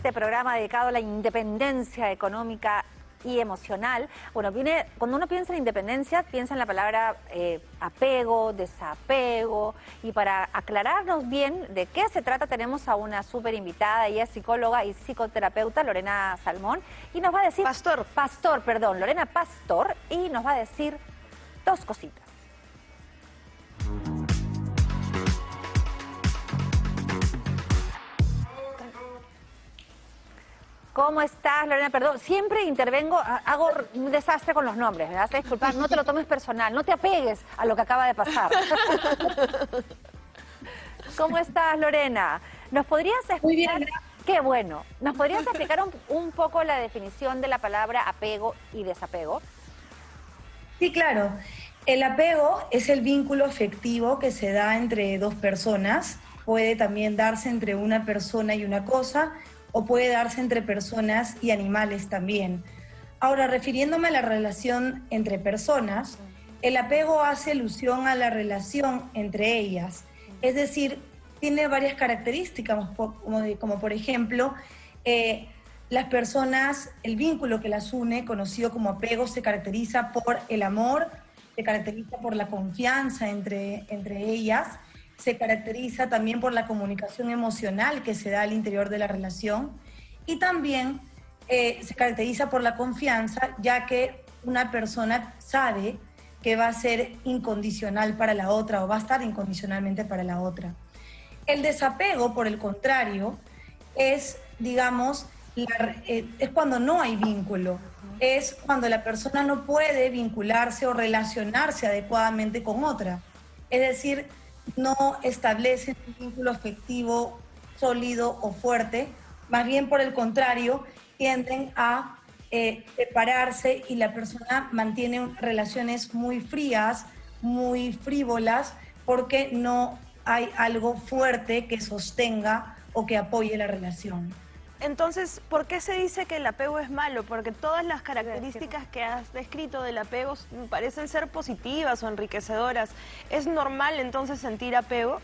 este programa dedicado a la independencia económica y emocional. Bueno, viene, cuando uno piensa en independencia, piensa en la palabra eh, apego, desapego. Y para aclararnos bien de qué se trata, tenemos a una súper invitada, ella es psicóloga y psicoterapeuta, Lorena Salmón, y nos va a decir... Pastor. Pastor, perdón, Lorena Pastor, y nos va a decir dos cositas. ¿Cómo estás, Lorena? Perdón, siempre intervengo, hago un desastre con los nombres, me vas a disculpar, no te lo tomes personal, no te apegues a lo que acaba de pasar. ¿Cómo estás, Lorena? ¿Nos podrías explicar? Muy bien. Qué bueno. ¿Nos podrías explicar un, poco la definición de la palabra apego y desapego? Sí, claro. El apego es el vínculo afectivo que se da entre dos personas. Puede también darse entre una persona y una cosa o puede darse entre personas y animales también. Ahora, refiriéndome a la relación entre personas, el apego hace alusión a la relación entre ellas, es decir, tiene varias características, como, por ejemplo, eh, las personas, el vínculo que las une, conocido como apego, se caracteriza por el amor, se caracteriza por la confianza entre, entre ellas, se caracteriza también por la comunicación emocional que se da al interior de la relación y también eh, se caracteriza por la confianza, ya que una persona sabe que va a ser incondicional para la otra o va a estar incondicionalmente para la otra. El desapego, por el contrario, es, digamos, eh, es cuando no hay vínculo, es cuando la persona no puede vincularse o relacionarse adecuadamente con otra. Es decir, no establecen un vínculo afectivo sólido o fuerte, más bien por el contrario, tienden a eh, separarse y la persona mantiene relaciones muy frías, muy frívolas, porque no hay algo fuerte que sostenga o que apoye la relación. Entonces, ¿por qué se dice que el apego es malo? Porque todas las características que has descrito del apego parecen ser positivas o enriquecedoras. ¿Es normal entonces sentir apego?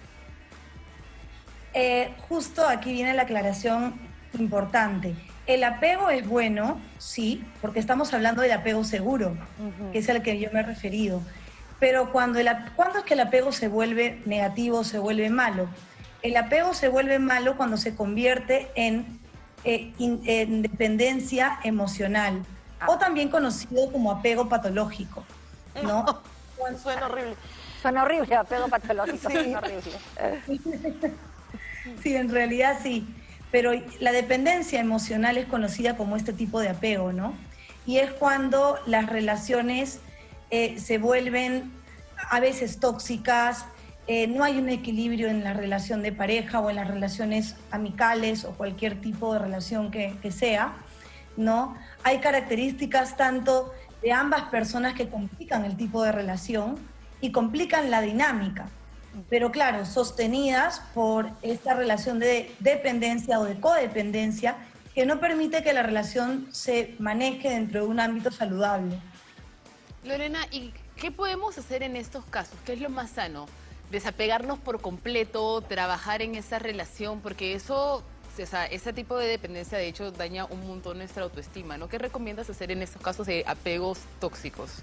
Eh, justo aquí viene la aclaración importante. El apego es bueno, sí, porque estamos hablando del apego seguro, que es al que yo me he referido. Pero cuando, el, ¿cuándo es que el apego se vuelve negativo, se vuelve malo? El apego se vuelve malo cuando se convierte en eh, en dependencia emocional, o ah. también conocido como apego patológico, ¿no? Suena horrible. Suena horrible, apego patológico, sí. suena horrible. sí, en realidad sí. Pero la dependencia emocional es conocida como este tipo de apego, ¿no? Y es cuando las relaciones eh, se vuelven a veces tóxicas, eh, no hay un equilibrio en la relación de pareja o en las relaciones amicales o cualquier tipo de relación que, sea, ¿no? Hay características tanto de ambas personas que complican el tipo de relación y complican la dinámica, pero claro, sostenidas por esta relación de dependencia o de codependencia que no permite que la relación se maneje dentro de un ámbito saludable. Lorena, ¿y qué podemos hacer en estos casos? ¿Qué es lo más sano? Desapegarnos por completo, trabajar en esa relación, porque eso, o sea, ese tipo de dependencia de hecho daña un montón nuestra autoestima, ¿no? ¿Qué recomiendas hacer en estos casos de apegos tóxicos?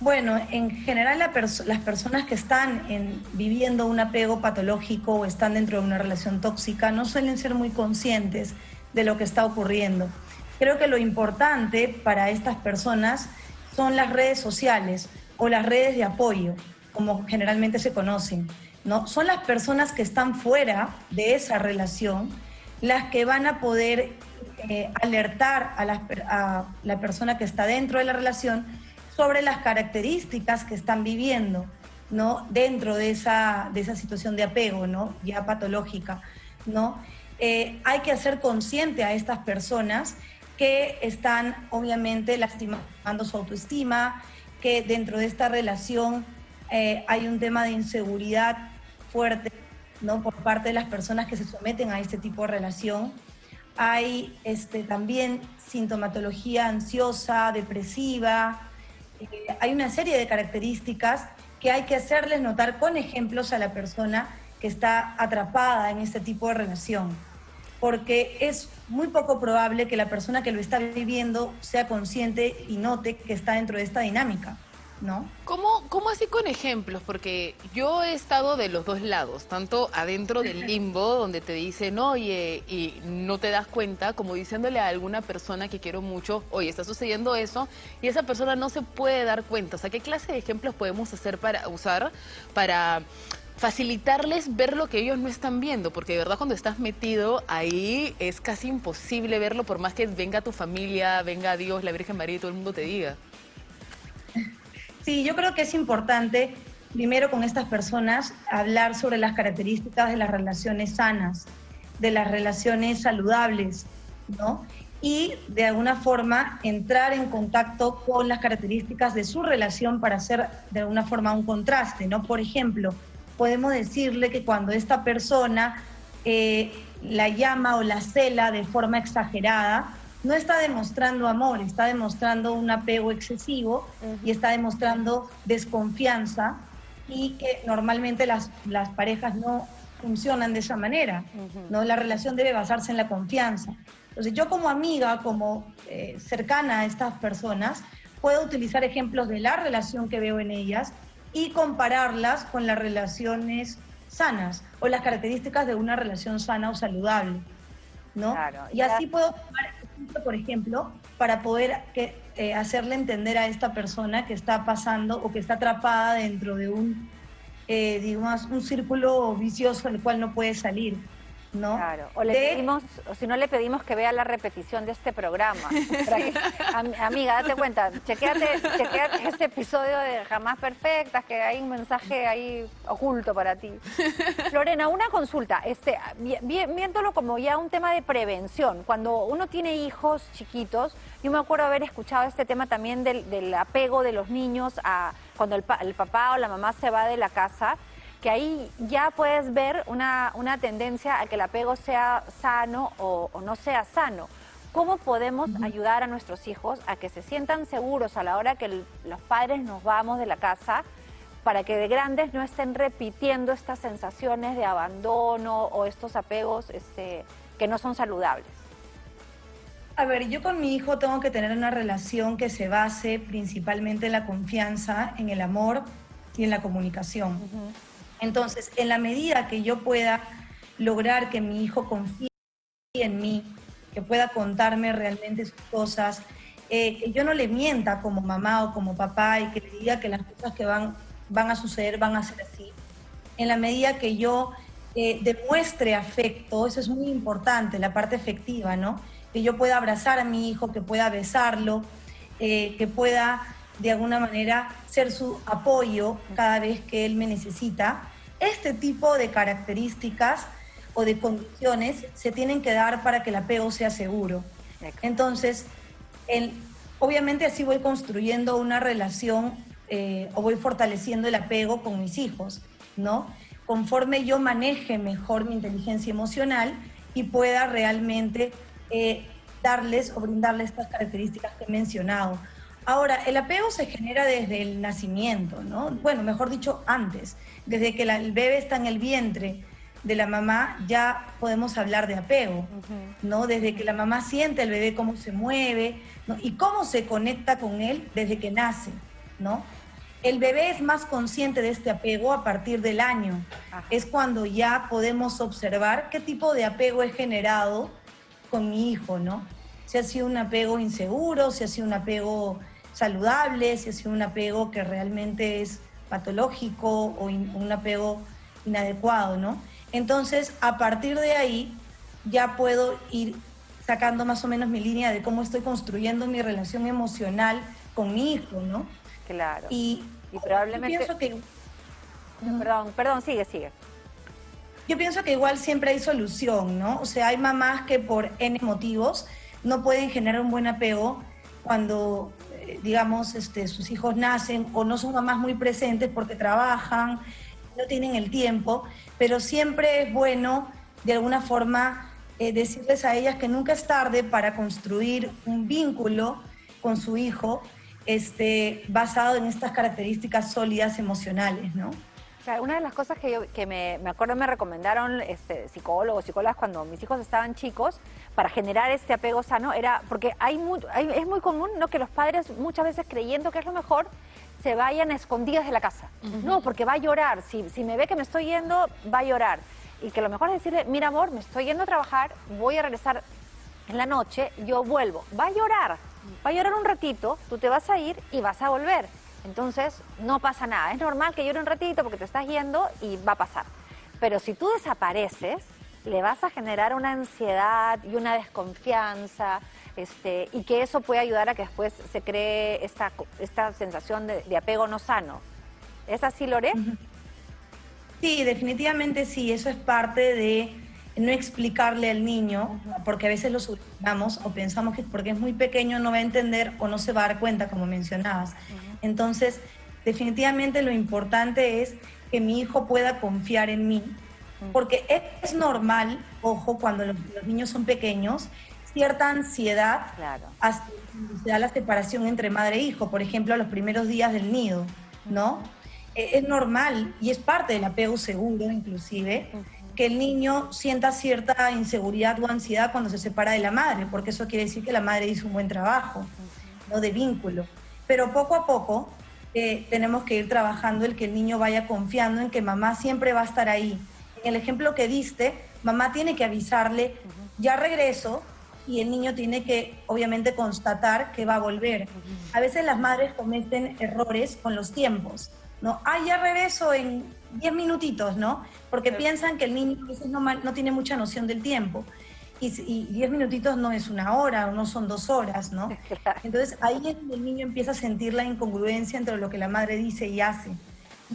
Bueno, en general las personas que están viviendo un apego patológico o están dentro de una relación tóxica no suelen ser muy conscientes de lo que está ocurriendo. Creo que lo importante para estas personas son las redes sociales o las redes de apoyo como generalmente se conocen, ¿no? Son las personas que están fuera de esa relación las que van a poder eh, alertar a la, a la, persona que está dentro de la relación sobre las características que están viviendo, ¿no? Dentro de esa, de esa situación de apego, ¿no? Ya patológica, ¿no? Eh, hay que hacer consciente a estas personas que están obviamente lastimando su autoestima, que dentro de esta relación eh, hay un tema de inseguridad fuerte ¿no? por parte de las personas que se someten a este tipo de relación. Hay este, también sintomatología ansiosa, depresiva. Eh, hay una serie de características que hay que hacerles notar con ejemplos a la persona que está atrapada en este tipo de relación. porque es muy poco probable que la persona que lo está viviendo sea consciente y note que está dentro de esta dinámica. ¿No? ¿Cómo, ¿Cómo así con ejemplos? Porque yo he estado de los dos lados, tanto adentro del limbo, donde te dicen, oye, y no te das cuenta, como diciéndole a alguna persona que quiero mucho, oye, está sucediendo eso, y esa persona no se puede dar cuenta. O sea, ¿qué clase de ejemplos podemos hacer para usar para facilitarles ver lo que ellos no están viendo, porque de verdad cuando estás metido ahí es casi imposible verlo por más que venga tu familia, venga Dios, la Virgen María y todo el mundo te diga. Sí, yo creo que es importante, primero con estas personas, hablar sobre las características de las relaciones sanas, de las relaciones saludables, ¿no? Y de alguna forma entrar en contacto con las características de su relación para hacer de alguna forma un contraste, ¿no? Por ejemplo, podemos decirle que cuando esta persona eh, la llama o la cela de forma exagerada, no está demostrando amor, está demostrando un apego excesivo y está demostrando desconfianza y que normalmente las, las parejas no funcionan de esa manera, ¿no? La relación debe basarse en la confianza. Entonces yo como amiga, como eh, cercana a estas personas, puedo utilizar ejemplos de la relación que veo en ellas y compararlas con las relaciones sanas o las características de una relación sana o saludable. ¿no? y así puedo tomar por ejemplo, para poder que, eh, hacerle entender a esta persona que está pasando o que está atrapada dentro de un, eh, digamos, un círculo vicioso del cual no puede salir. ¿No? Claro, o le pedimos, o si no le pedimos que vea la repetición de este programa. amiga, date cuenta, chequeate, chequeate este episodio de Jamás Perfectas, que hay un mensaje ahí oculto para ti. Lorena, una consulta, este, viéndolo como ya un tema de prevención, cuando uno tiene hijos chiquitos, yo me acuerdo haber escuchado este tema también del, apego de los niños a cuando el, el papá o la mamá se va de la casa, que ahí ya puedes ver una, tendencia a que el apego sea sano o, no sea sano. ¿Cómo podemos ayudar a nuestros hijos a que se sientan seguros a la hora que los padres nos vamos de la casa para que de grandes no estén repitiendo estas sensaciones de abandono o estos apegos este, que no son saludables? A ver, yo con mi hijo tengo que tener una relación que se base principalmente en la confianza, en el amor y en la comunicación. Entonces, en la medida que yo pueda lograr que mi hijo confíe en mí, que pueda contarme realmente sus cosas, eh, que yo no le mienta como mamá o como papá y que le diga que las cosas que van, van a suceder van a ser así. En la medida que yo eh, demuestre afecto, eso es muy importante, la parte efectiva, ¿no? Que yo pueda abrazar a mi hijo, que pueda besarlo, eh, que pueda de alguna manera ser su apoyo cada vez que él me necesita este tipo de características o de condiciones se tienen que dar para que el apego sea seguro. Entonces, obviamente así voy construyendo una relación eh, o voy fortaleciendo el apego con mis hijos, ¿no? Conforme yo maneje mejor mi inteligencia emocional y pueda realmente eh, darles o brindarles estas características que he mencionado. Ahora, el apego se genera desde el nacimiento, ¿no? Bueno, mejor dicho, antes. Desde que el bebé está en el vientre de la mamá, ya podemos hablar de apego, ¿no? Desde que la mamá siente el bebé cómo se mueve, Y cómo se conecta con él desde que nace, ¿no? El bebé es más consciente de este apego a partir del año. Es cuando ya podemos observar qué tipo de apego he generado con mi hijo, ¿no? Si ha sido un apego inseguro, si ha sido un apego saludable, si ha sido un apego que realmente es patológico o un apego inadecuado, ¿no? Entonces, a partir de ahí, ya puedo ir sacando más o menos mi línea de cómo estoy construyendo mi relación emocional con mi hijo, ¿no? Claro. Y, probablemente... Pienso que... Perdón, perdón, sigue, sigue. Yo pienso que igual siempre hay solución, ¿no? O sea, hay mamás que por N motivos no pueden generar un buen apego cuando digamos, este, sus hijos nacen o no son mamás muy presentes porque trabajan, no tienen el tiempo, pero siempre es bueno de alguna forma eh, decirles a ellas que nunca es tarde para construir un vínculo con su hijo este, basado en estas características sólidas emocionales, ¿no? Una de las cosas que, yo, que me, me, acuerdo me recomendaron este, psicólogos, psicólogas cuando mis hijos estaban chicos para generar este apego sano era porque hay, es muy común no que los padres muchas veces creyendo que es lo mejor se vayan escondidas de la casa. No, porque va a llorar. Si, si me ve que me estoy yendo, va a llorar. Y que lo mejor es decirle, mira amor, me estoy yendo a trabajar, voy a regresar en la noche, yo vuelvo. Va a llorar, va a llorar un ratito, tú te vas a ir y vas a volver. Entonces, no pasa nada. Es normal que llore un ratito porque te estás yendo y va a pasar. Pero si tú desapareces, le vas a generar una ansiedad y una desconfianza, este, y que eso puede ayudar a que después se cree esta, esta sensación de, apego no sano. ¿Es así, Lore? Sí, definitivamente sí. Eso es parte de no explicarle al niño, porque a veces lo subestimamos o pensamos que porque es muy pequeño no va a entender o no se va a dar cuenta, como mencionabas. Entonces, definitivamente lo importante es que mi hijo pueda confiar en mí, porque es normal, ojo, cuando los, niños son pequeños, cierta ansiedad hasta se da la separación entre madre e hijo, por ejemplo, a los primeros días del nido, ¿no? E, es normal y es parte del apego seguro, inclusive, que el niño sienta cierta inseguridad o ansiedad cuando se separa de la madre, porque eso quiere decir que la madre hizo un buen trabajo, ¿no? De vínculo. Pero poco a poco eh, tenemos que ir trabajando el que el niño vaya confiando en que mamá siempre va a estar ahí. En el ejemplo que diste, mamá tiene que avisarle, ya regreso, y el niño tiene que obviamente constatar que va a volver. A veces las madres cometen errores con los tiempos, ¿no? Ah, ya regreso en 10 minutitos, ¿no? Porque piensan que el niño a veces no, no tiene mucha noción del tiempo. Y 10 minutitos no es una hora o no son dos horas, ¿no? Entonces ahí es donde el niño empieza a sentir la incongruencia entre lo que la madre dice y hace.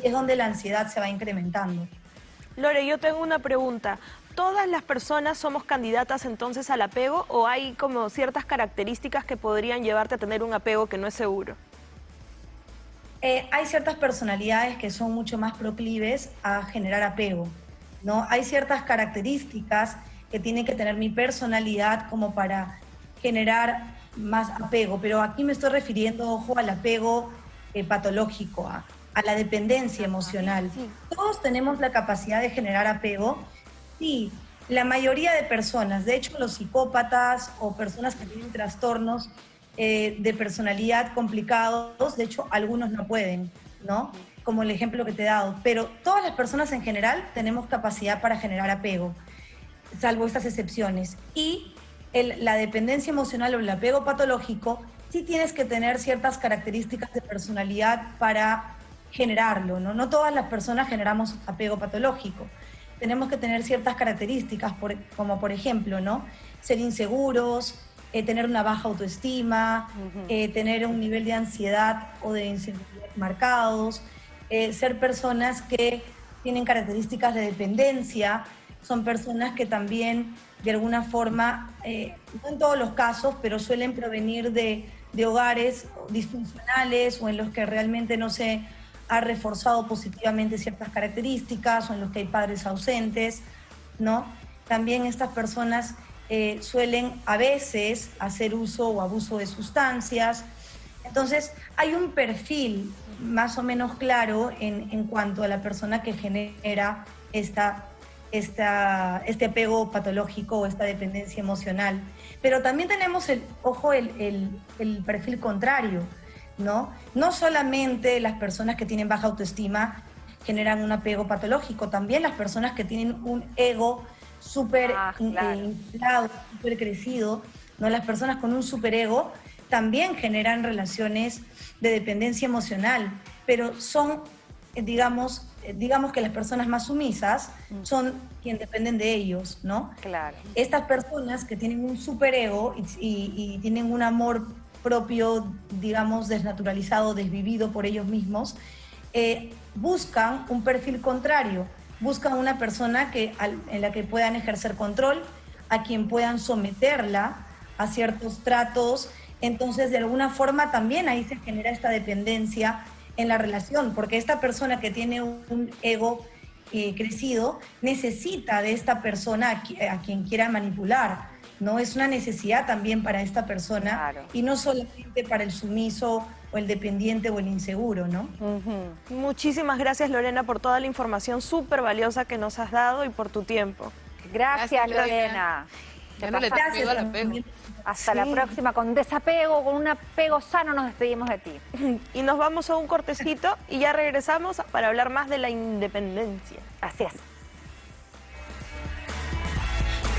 Y es donde la ansiedad se va incrementando. Lore, yo tengo una pregunta. ¿Todas las personas somos candidatas entonces al apego o hay como ciertas características que podrían llevarte a tener un apego que no es seguro? Eh, hay ciertas personalidades que son mucho más proclives a generar apego, ¿no? Hay ciertas características que tiene que tener mi personalidad como para generar más apego, pero aquí me estoy refiriendo, ojo, al apego eh, patológico, a, a, la dependencia emocional. Todos tenemos la capacidad de generar apego, Sí, la mayoría de personas, de hecho los psicópatas o personas que tienen trastornos eh, de personalidad complicados, de hecho algunos no pueden, ¿no? Como el ejemplo que te he dado, pero todas las personas en general tenemos capacidad para generar apego, salvo estas excepciones. Y la dependencia emocional o el apego patológico, sí tienes que tener ciertas características de personalidad para generarlo, ¿no? No todas las personas generamos apego patológico tenemos que tener ciertas características, como por ejemplo, ¿no? Ser inseguros, eh, tener una baja autoestima, eh, tener un nivel de ansiedad o de inseguridad marcados, eh, ser personas que tienen características de dependencia, son personas que también de alguna forma, no en todos los casos, pero suelen provenir de, de hogares disfuncionales o en los que realmente no se ha reforzado positivamente ciertas características o en los que hay padres ausentes, ¿no? También estas personas eh, suelen a veces hacer uso o abuso de sustancias. Entonces, hay un perfil más o menos claro en, en cuanto a la persona que genera esta, esta, este apego patológico o esta dependencia emocional. Pero también tenemos, el, ojo, el, el, el perfil contrario, ¿no? No solamente las personas que tienen baja autoestima generan un apego patológico, también las personas que tienen un ego súper ah, eh, inflado, súper crecido, ¿no? Las personas con un superego también generan relaciones de dependencia emocional, pero son, eh, digamos, eh, digamos que las personas más sumisas mm. son quienes dependen de ellos, ¿no? Claro. Estas personas que tienen un superego y, y tienen un amor propio, digamos, desnaturalizado, desvivido por ellos mismos, eh, buscan un perfil contrario, buscan una persona que, en la que puedan ejercer control, a quien puedan someterla a ciertos tratos. Entonces, de alguna forma también ahí se genera esta dependencia en la relación, porque esta persona que tiene un ego eh, crecido necesita de esta persona a quien quiera manipular ¿no? Es una necesidad también para esta persona y no solamente para el sumiso o el dependiente o el inseguro, ¿no? Muchísimas gracias Lorena por toda la información súper valiosa que nos has dado y por tu tiempo. Gracias, Gracias, Lorena. Lorena. Ya no le al apego. Hasta la próxima. Con desapego, con un apego sano nos despedimos de ti. Y nos vamos a un cortecito y ya regresamos para hablar más de la independencia. Así es.